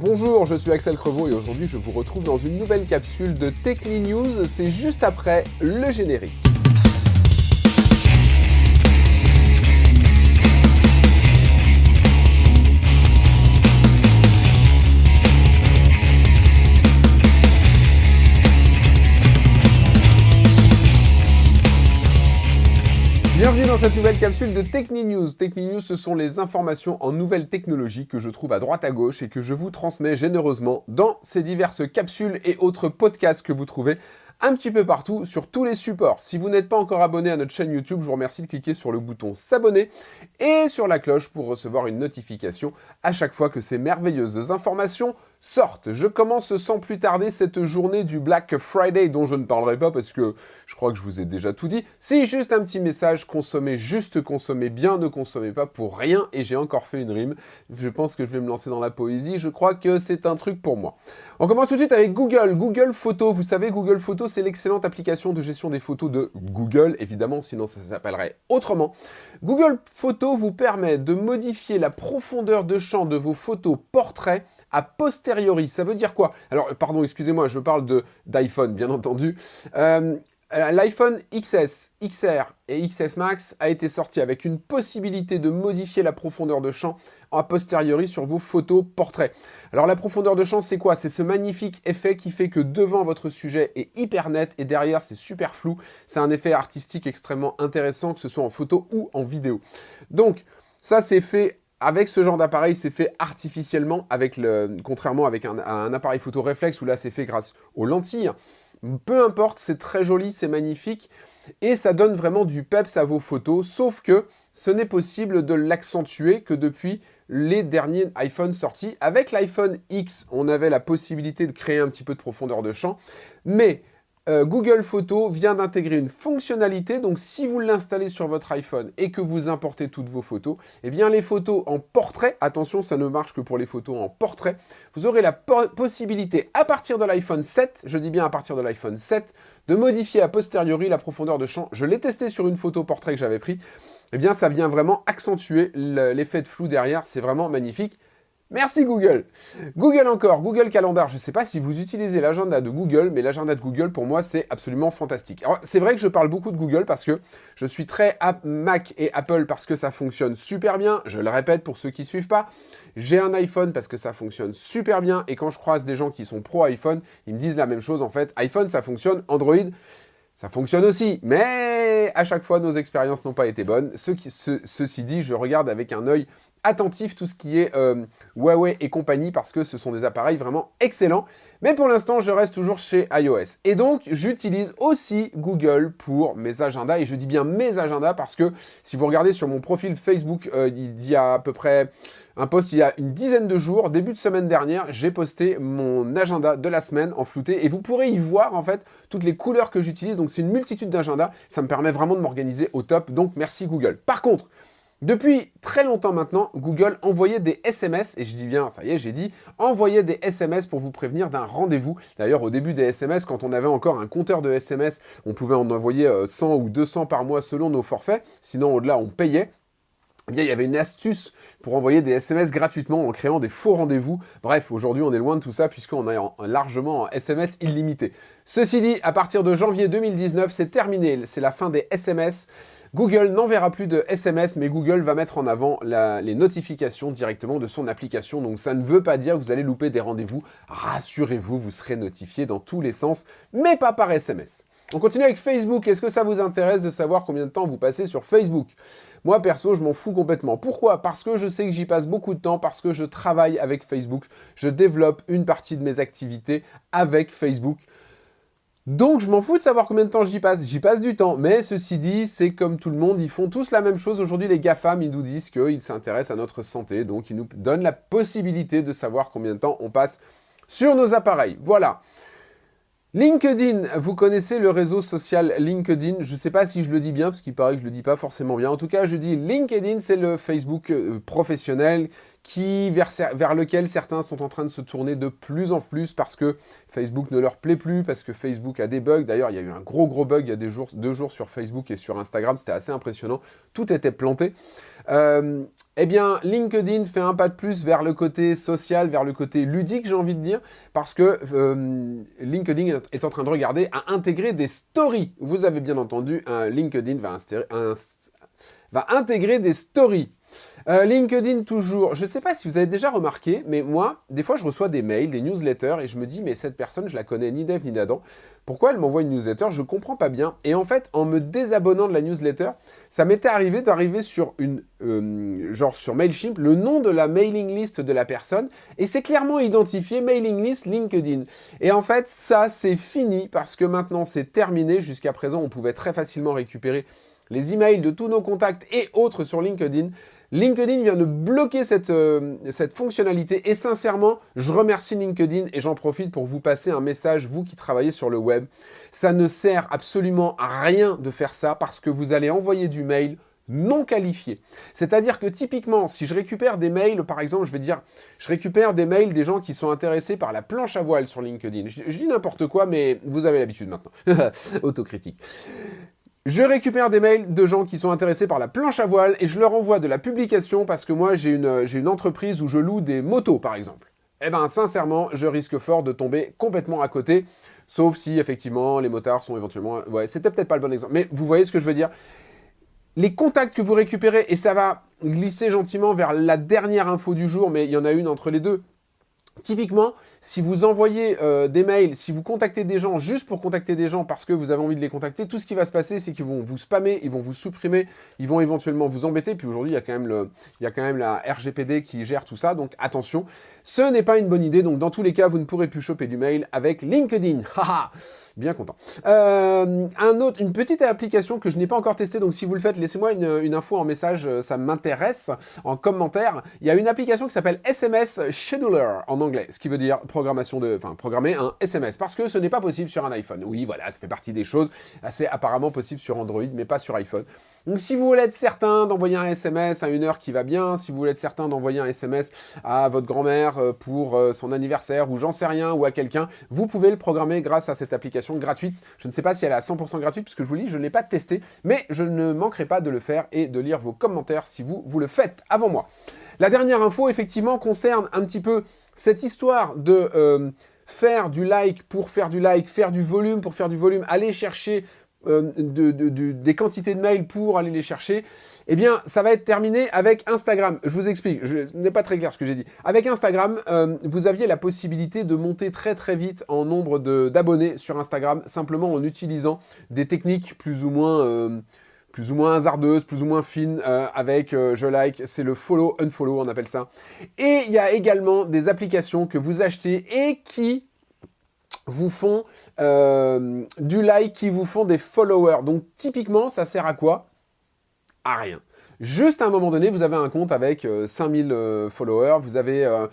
Bonjour, je suis Axel Crevaux et aujourd'hui je vous retrouve dans une nouvelle capsule de Techni News, c'est juste après le générique. Dans cette nouvelle capsule de Techni News. Techni News, ce sont les informations en nouvelles technologies que je trouve à droite à gauche et que je vous transmets généreusement dans ces diverses capsules et autres podcasts que vous trouvez un petit peu partout sur tous les supports. Si vous n'êtes pas encore abonné à notre chaîne YouTube, je vous remercie de cliquer sur le bouton s'abonner et sur la cloche pour recevoir une notification à chaque fois que ces merveilleuses informations sortent. Je commence sans plus tarder cette journée du Black Friday dont je ne parlerai pas parce que je crois que je vous ai déjà tout dit. Si, juste un petit message, consommez juste, consommez bien, ne consommez pas pour rien. Et j'ai encore fait une rime. Je pense que je vais me lancer dans la poésie. Je crois que c'est un truc pour moi. On commence tout de suite avec Google. Google Photos. Vous savez, Google Photos, c'est l'excellente application de gestion des photos de Google. Évidemment, sinon ça s'appellerait autrement. Google Photos vous permet de modifier la profondeur de champ de vos photos portraits a posteriori. Ça veut dire quoi? Alors, pardon, excusez-moi, je parle d'iPhone, bien entendu. Euh, L'iPhone XS, XR et XS Max a été sorti avec une possibilité de modifier la profondeur de champ a posteriori sur vos photos portraits. Alors la profondeur de champ, c'est quoi? C'est ce magnifique effet qui fait que devant votre sujet est hyper net et derrière c'est super flou. C'est un effet artistique extrêmement intéressant, que ce soit en photo ou en vidéo. Donc, ça c'est fait avec ce genre d'appareil, c'est fait artificiellement, contrairement avec un, appareil photo réflexe où là c'est fait grâce aux lentilles. Peu importe, c'est très joli, c'est magnifique et ça donne vraiment du peps à vos photos, sauf que ce n'est possible de l'accentuer que depuis les derniers iPhones sortis. Avec l'iPhone X, on avait la possibilité de créer un petit peu de profondeur de champ, mais euh, Google Photos vient d'intégrer une fonctionnalité, donc si vous l'installez sur votre iPhone et que vous importez toutes vos photos, eh bien les photos en portrait, attention ça ne marche que pour les photos en portrait, vous aurez la possibilité à partir de l'iPhone 7, je dis bien à partir de l'iPhone 7, de modifier a posteriori la profondeur de champ. Je l'ai testé sur une photo portrait que j'avais pris, eh bien ça vient vraiment accentuer l'effet de flou derrière, c'est vraiment magnifique. Merci Google Google encore, Google Calendar. Je ne sais pas si vous utilisez l'agenda de Google, mais l'agenda de Google, pour moi, c'est absolument fantastique. C'est vrai que je parle beaucoup de Google parce que je suis très Mac et Apple parce que ça fonctionne super bien. Je le répète pour ceux qui ne suivent pas. J'ai un iPhone parce que ça fonctionne super bien. Et quand je croise des gens qui sont pro iPhone, ils me disent la même chose en fait. iPhone, ça fonctionne. Android, ça fonctionne aussi, mais à chaque fois, nos expériences n'ont pas été bonnes. ceci dit, je regarde avec un œil attentif tout ce qui est euh, Huawei et compagnie parce que ce sont des appareils vraiment excellents. Mais pour l'instant, je reste toujours chez iOS. Et donc, j'utilise aussi Google pour mes agendas. Et je dis bien mes agendas parce que si vous regardez sur mon profil Facebook, euh, il y a à peu près un post il y a une dizaine de jours, début de semaine dernière, j'ai posté mon agenda de la semaine en flouté et vous pourrez y voir en fait toutes les couleurs que j'utilise. Donc c'est une multitude d'agendas, ça me permet vraiment de m'organiser au top. Donc merci Google. Par contre, depuis très longtemps maintenant, Google envoyait des SMS, et je dis bien, ça y est, j'ai dit, envoyait des SMS pour vous prévenir d'un rendez-vous. D'ailleurs, au début des SMS, quand on avait encore un compteur de SMS, on pouvait en envoyer 100 euh, ou 200 par mois selon nos forfaits, sinon au-delà, on payait. Eh bien, il y avait une astuce pour envoyer des SMS gratuitement en créant des faux rendez-vous. Bref, aujourd'hui, on est loin de tout ça puisqu'on est largement en SMS illimité. Ceci dit, à partir de janvier 2019, c'est terminé. C'est la fin des SMS. Google n'enverra plus de SMS, mais Google va mettre en avant les notifications directement de son application. Donc ça ne veut pas dire que vous allez louper des rendez-vous. Rassurez-vous, vous serez notifié dans tous les sens, mais pas par SMS. On continue avec Facebook. Est-ce que ça vous intéresse de savoir combien de temps vous passez sur Facebook? Moi, perso, je m'en fous complètement. Pourquoi? Parce que je sais que j'y passe beaucoup de temps, parce que je travaille avec Facebook. Je développe une partie de mes activités avec Facebook. Donc je m'en fous de savoir combien de temps j'y passe, j'y passe du temps. Mais ceci dit, c'est comme tout le monde, ils font tous la même chose. Aujourd'hui, les GAFAM, ils nous disent qu'ils s'intéressent à notre santé, donc ils nous donnent la possibilité de savoir combien de temps on passe sur nos appareils. Voilà. LinkedIn, vous connaissez le réseau social LinkedIn, je ne sais pas si je le dis bien, parce qu'il paraît que je ne le dis pas forcément bien. En tout cas, je dis LinkedIn, c'est le Facebook euh, professionnel vers, lequel certains sont en train de se tourner de plus en plus parce que Facebook ne leur plaît plus, parce que Facebook a des bugs. D'ailleurs, il y a eu un gros gros bug il y a deux jours sur Facebook et sur Instagram, c'était assez impressionnant. Tout était planté. Euh, eh bien, LinkedIn fait un pas de plus vers le côté social, vers le côté ludique, j'ai envie de dire, parce que euh, LinkedIn est en train de regarder à intégrer des stories. Vous avez bien entendu, LinkedIn va intégrer des stories. Euh, LinkedIn toujours, je ne sais pas si vous avez déjà remarqué, mais moi, des fois je reçois des mails, des newsletters, et je me dis, mais cette personne, je la connais ni d'Eve ni d'Adam, pourquoi elle m'envoie une newsletter? Je ne comprends pas bien. Et en fait, en me désabonnant de la newsletter, ça m'était arrivé d'arriver sur une, euh, genre sur Mailchimp, le nom de la mailing list de la personne, et c'est clairement identifié mailing list LinkedIn. Et en fait, ça, c'est fini, parce que maintenant, c'est terminé. Jusqu'à présent, on pouvait très facilement récupérer les emails de tous nos contacts et autres sur LinkedIn. LinkedIn vient de bloquer cette, euh, cette fonctionnalité et sincèrement, je remercie LinkedIn et j'en profite pour vous passer un message, vous qui travaillez sur le web. Ça ne sert absolument à rien de faire ça parce que vous allez envoyer du mail non qualifié. C'est-à-dire que typiquement, si je récupère des mails, par exemple, je vais dire, je récupère des mails des gens qui sont intéressés par la planche à voile sur LinkedIn. Je, je dis n'importe quoi, mais vous avez l'habitude maintenant. Autocritique. Je récupère des mails de gens qui sont intéressés par la planche à voile et je leur envoie de la publication parce que moi j'ai une, entreprise où je loue des motos par exemple. Eh ben sincèrement, je risque fort de tomber complètement à côté, sauf si effectivement les motards sont éventuellement... Ouais, c'était peut-être pas le bon exemple, mais vous voyez ce que je veux dire les contacts que vous récupérez, et ça va glisser gentiment vers la dernière info du jour, mais il y en a une entre les deux, Typiquement, si vous envoyez euh, des mails, si vous contactez des gens juste pour contacter des gens parce que vous avez envie de les contacter, tout ce qui va se passer, c'est qu'ils vont vous spammer, ils vont vous supprimer, ils vont éventuellement vous embêter. Puis aujourd'hui, il, y a quand même il y a quand même la RGPD qui gère tout ça, donc attention. Ce n'est pas une bonne idée, donc dans tous les cas, vous ne pourrez plus choper du mail avec LinkedIn. Haha Bien content. Euh, un autre, une petite application que je n'ai pas encore testée, donc si vous le faites, laissez-moi une, une, info en message, euh, ça m'intéresse, en commentaire. Il y a une application qui s'appelle SMS Scheduler en anglais, ce qui veut dire programmation de, enfin programmer un SMS, parce que ce n'est pas possible sur un iPhone. Oui, voilà, ça fait partie des choses assez apparemment possibles sur Android, mais pas sur iPhone. Donc si vous voulez être certain d'envoyer un SMS à une heure qui va bien, si vous voulez être certain d'envoyer un SMS à votre grand-mère euh, pour son anniversaire, ou j'en sais rien, ou à quelqu'un, vous pouvez le programmer grâce à cette application gratuite. Je ne sais pas si elle est à 100% gratuite, puisque je vous dis, je ne l'ai pas testé, mais je ne manquerai pas de le faire et de lire vos commentaires si vous, vous le faites avant moi. La dernière info, effectivement, concerne un petit peu cette histoire de euh, faire du like pour faire du like, faire du volume pour faire du volume, aller chercher euh, des quantités de mails pour aller les chercher, eh bien, ça va être terminé avec Instagram. Je vous explique, je n'est pas très clair ce que j'ai dit. Avec Instagram, euh, vous aviez la possibilité de monter très très vite en nombre d'abonnés sur Instagram, simplement en utilisant des techniques plus ou moins... Euh, plus ou moins hasardeuses, plus ou moins fines, avec je like, c'est le follow, unfollow, on appelle ça. Et il y a également des applications que vous achetez et qui vous font euh, du like, qui vous font des followers. Donc typiquement, ça sert à quoi? À rien. Juste à un moment donné, vous avez un compte avec 5000 euh, euh, followers, vous avez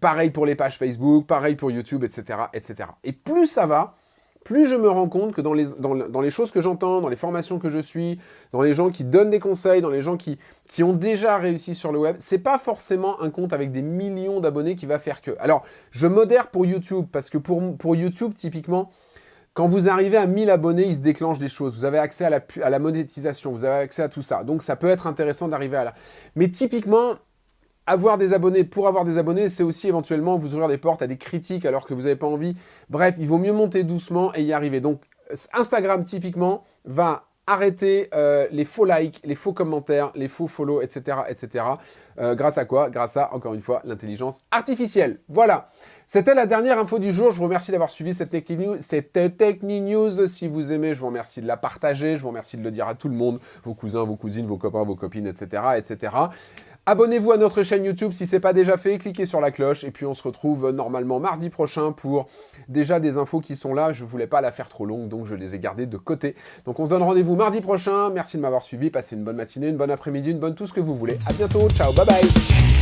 pareil pour les pages Facebook, pareil pour YouTube, etc. etc. Et plus ça va, plus je me rends compte que dans les, dans, les choses que j'entends, dans les formations que je suis, dans les gens qui donnent des conseils, dans les gens qui, qui ont déjà réussi sur le web, c'est pas forcément un compte avec des millions d'abonnés qui va faire que. Alors, je modère pour YouTube, parce que pour, pour YouTube, typiquement, quand vous arrivez à 1000 abonnés, il se déclenche des choses. Vous avez accès à la, à la monétisation, vous avez accès à tout ça. Donc, ça peut être intéressant d'arriver à là. Mais typiquement, avoir des abonnés pour avoir des abonnés, c'est aussi éventuellement vous ouvrir des portes à des critiques alors que vous n'avez pas envie. Bref, il vaut mieux monter doucement et y arriver. Donc, Instagram, typiquement, va arrêter euh, les faux likes, les faux commentaires, les faux follow, etc. etc. Euh, grâce à quoi? Grâce à, encore une fois, l'intelligence artificielle. Voilà c'était la dernière info du jour. Je vous remercie d'avoir suivi cette Techni News. Cette Techni News, si vous aimez, je vous remercie de la partager. Je vous remercie de le dire à tout le monde, vos cousins, vos cousines, vos copains, vos copines, etc. etc. Abonnez-vous à notre chaîne YouTube si ce n'est pas déjà fait, cliquez sur la cloche et puis on se retrouve normalement mardi prochain pour déjà des infos qui sont là. Je ne voulais pas la faire trop longue donc je les ai gardées de côté. Donc on se donne rendez-vous mardi prochain. Merci de m'avoir suivi, passez une bonne matinée, une bonne après-midi, une bonne tout ce que vous voulez. A bientôt, ciao, bye bye